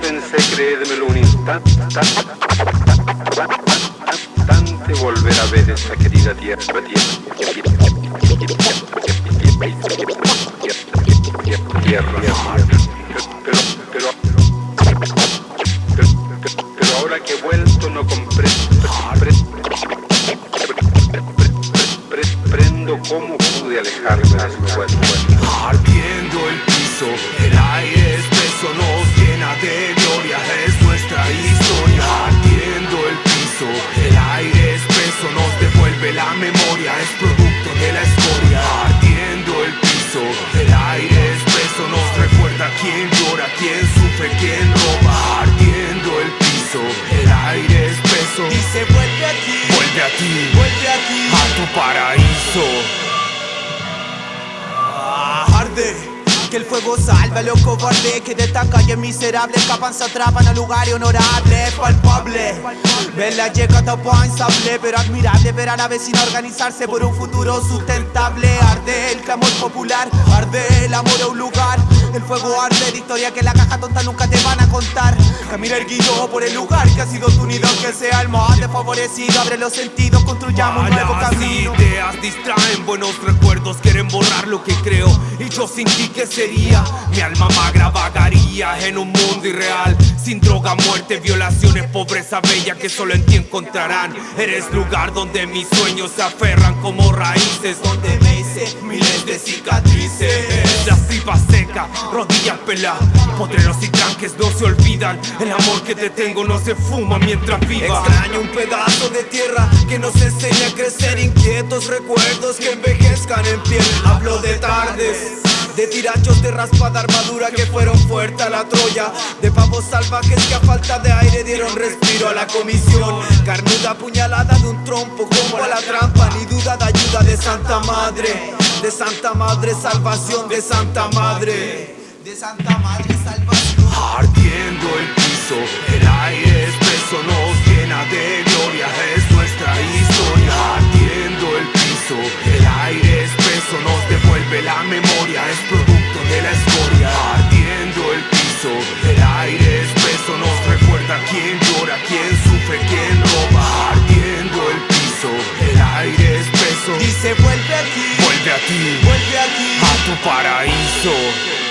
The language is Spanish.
Pensé, creérmelo un instante, instante volver a ver esa querida tierra, tierra, tierra, pero, pero, pero ahora que he vuelto no comprendo, prendo cómo pude alejarme de su cuerpo. Ardiendo el piso, el aire espeso nos devuelve la memoria, es producto de la escoria. Ardiendo el piso, el aire espeso nos recuerda quién llora, quién sufre, quién roba. Ardiendo el piso, el aire espeso. Dice vuelve aquí, Vuelve a ti, vuelve aquí. a tu paraíso. Arde. Que el fuego salve a los cobardes que de esta calle miserable escapan, se atrapan a lugares honorables, palpable. Verla llega tapó insable, pero admirable ver a la vecina organizarse por un futuro sustentable. Arde el clamor popular, arde el amor a un lugar. El fuego arde de historia que la caja tonta nunca te van a contar. Camina el guillo por el lugar que ha sido tu nido, que sea el más desfavorecido. Abre los sentidos, construyamos un nuevo camino. Distraen buenos recuerdos, quieren borrar lo que creo. Y yo sin ti, ¿qué sería? Mi alma magra vagaría en un mundo irreal. Sin droga, muerte, violaciones, pobreza bella que solo en ti encontrarán. Eres lugar donde mis sueños se aferran como raíces. Donde me hice miles de cicatrices. Las tripas secas, rodillas peladas. Potreros y tranques no se olvidan. El amor que te tengo no se fuma mientras viva. Extraño un pedazo de tierra que nos enseña a crecer inquietos recuerdos que envejezcan en piel. Hablo de tardes. De tirachos de raspada armadura que fueron fuertes a la Troya De pavos salvajes que a falta de aire dieron respiro a la comisión Carnuda puñalada de un trompo como a la trampa Ni duda de ayuda de Santa Madre De Santa Madre salvación de Santa Madre. De Santa Madre salvación. Ardiendo el piso, aquí, Vuelve a aquí tu paraíso.